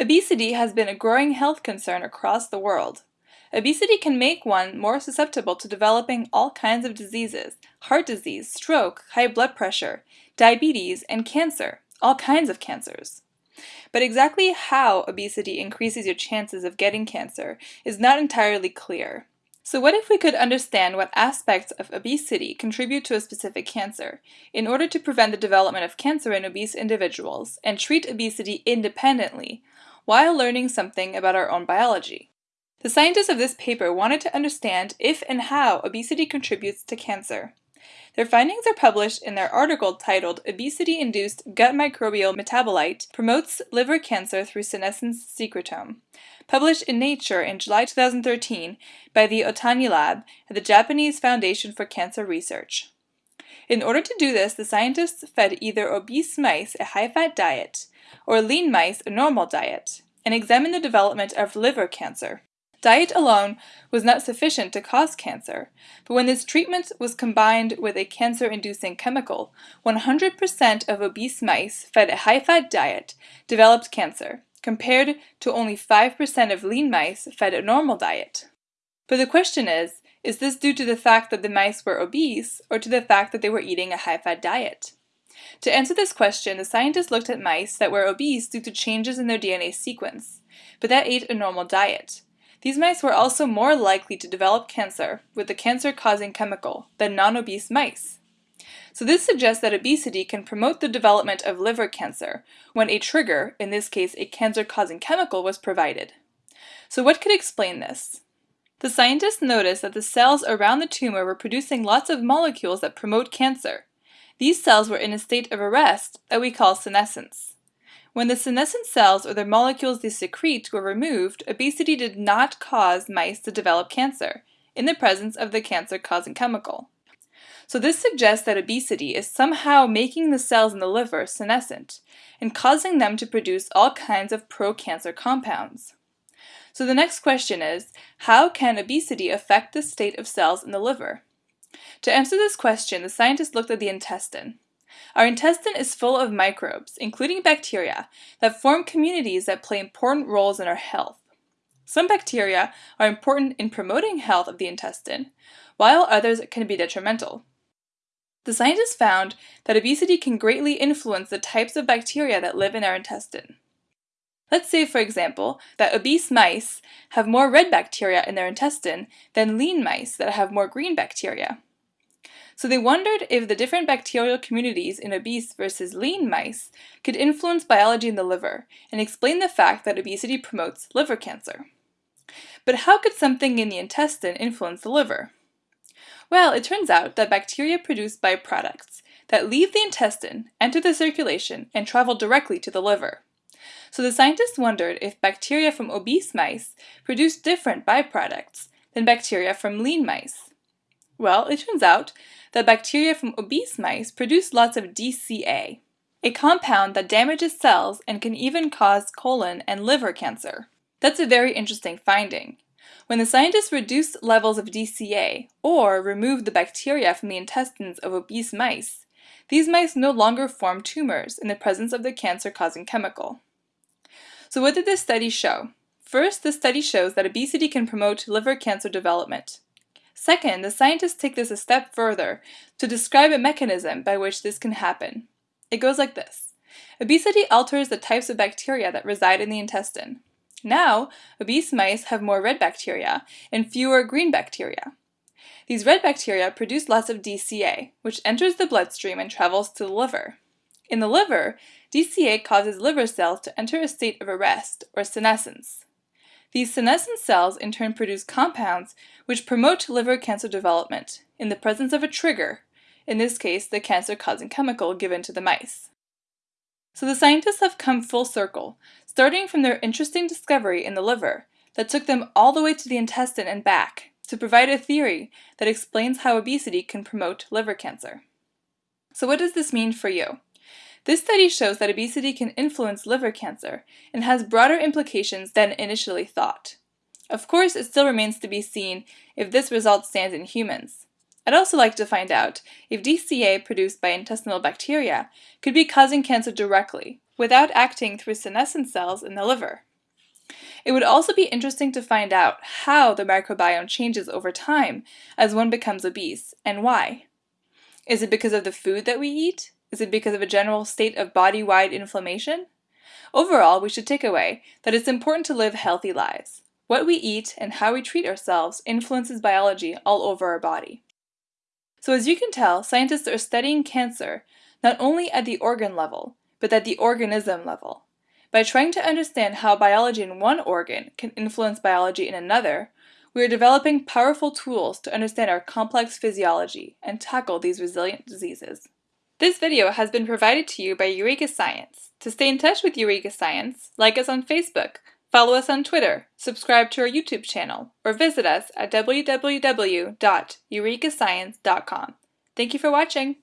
Obesity has been a growing health concern across the world. Obesity can make one more susceptible to developing all kinds of diseases, heart disease, stroke, high blood pressure, diabetes, and cancer, all kinds of cancers. But exactly how obesity increases your chances of getting cancer is not entirely clear. So what if we could understand what aspects of obesity contribute to a specific cancer, in order to prevent the development of cancer in obese individuals, and treat obesity independently, while learning something about our own biology. The scientists of this paper wanted to understand if and how obesity contributes to cancer. Their findings are published in their article titled Obesity-Induced Gut Microbial Metabolite Promotes Liver Cancer Through Senescence Secretome, published in Nature in July 2013 by the Ohtani Lab at the Japanese Foundation for Cancer Research. In order to do this, the scientists fed either obese mice a high-fat diet or lean mice a normal diet, and examined the development of liver cancer. Diet alone was not sufficient to cause cancer, but when this treatment was combined with a cancer-inducing chemical, 100% of obese mice fed a high-fat diet developed cancer, compared to only 5% of lean mice fed a normal diet. But the question is, is this due to the fact that the mice were obese, or to the fact that they were eating a high-fat diet? To answer this question, the scientists looked at mice that were obese due to changes in their DNA sequence, but that ate a normal diet. These mice were also more likely to develop cancer with the cancer-causing chemical than non-obese mice. So this suggests that obesity can promote the development of liver cancer when a trigger, in this case a cancer-causing chemical, was provided. So what could explain this? The scientists noticed that the cells around the tumor were producing lots of molecules that promote cancer, these cells were in a state of arrest that we call senescence. When the senescent cells or the molecules they secrete were removed, obesity did not cause mice to develop cancer in the presence of the cancer-causing chemical. So this suggests that obesity is somehow making the cells in the liver senescent and causing them to produce all kinds of pro-cancer compounds. So the next question is, how can obesity affect the state of cells in the liver? To answer this question, the scientists looked at the intestine. Our intestine is full of microbes, including bacteria, that form communities that play important roles in our health. Some bacteria are important in promoting health of the intestine, while others can be detrimental. The scientists found that obesity can greatly influence the types of bacteria that live in our intestine. Let's say, for example, that obese mice have more red bacteria in their intestine than lean mice that have more green bacteria. So they wondered if the different bacterial communities in obese versus lean mice could influence biology in the liver and explain the fact that obesity promotes liver cancer. But how could something in the intestine influence the liver? Well, it turns out that bacteria produce byproducts that leave the intestine, enter the circulation, and travel directly to the liver. So the scientists wondered if bacteria from obese mice produced different byproducts than bacteria from lean mice. Well, it turns out that bacteria from obese mice produce lots of DCA, a compound that damages cells and can even cause colon and liver cancer. That's a very interesting finding. When the scientists reduced levels of DCA, or removed the bacteria from the intestines of obese mice, these mice no longer formed tumors in the presence of the cancer-causing chemical. So what did this study show? First, the study shows that obesity can promote liver cancer development. Second, the scientists take this a step further to describe a mechanism by which this can happen. It goes like this. Obesity alters the types of bacteria that reside in the intestine. Now, obese mice have more red bacteria and fewer green bacteria. These red bacteria produce lots of DCA, which enters the bloodstream and travels to the liver. In the liver, DCA causes liver cells to enter a state of arrest, or senescence. These senescent cells in turn produce compounds which promote liver cancer development in the presence of a trigger, in this case the cancer-causing chemical given to the mice. So the scientists have come full circle, starting from their interesting discovery in the liver that took them all the way to the intestine and back to provide a theory that explains how obesity can promote liver cancer. So what does this mean for you? This study shows that obesity can influence liver cancer and has broader implications than initially thought. Of course, it still remains to be seen if this result stands in humans. I'd also like to find out if DCA produced by intestinal bacteria could be causing cancer directly, without acting through senescent cells in the liver. It would also be interesting to find out how the microbiome changes over time as one becomes obese, and why. Is it because of the food that we eat? Is it because of a general state of body-wide inflammation? Overall, we should take away that it's important to live healthy lives. What we eat and how we treat ourselves influences biology all over our body. So as you can tell, scientists are studying cancer not only at the organ level, but at the organism level. By trying to understand how biology in one organ can influence biology in another, we are developing powerful tools to understand our complex physiology and tackle these resilient diseases. This video has been provided to you by Eureka Science. To stay in touch with Eureka Science, like us on Facebook, follow us on Twitter, subscribe to our YouTube channel, or visit us at www.eurekascience.com. Thank you for watching!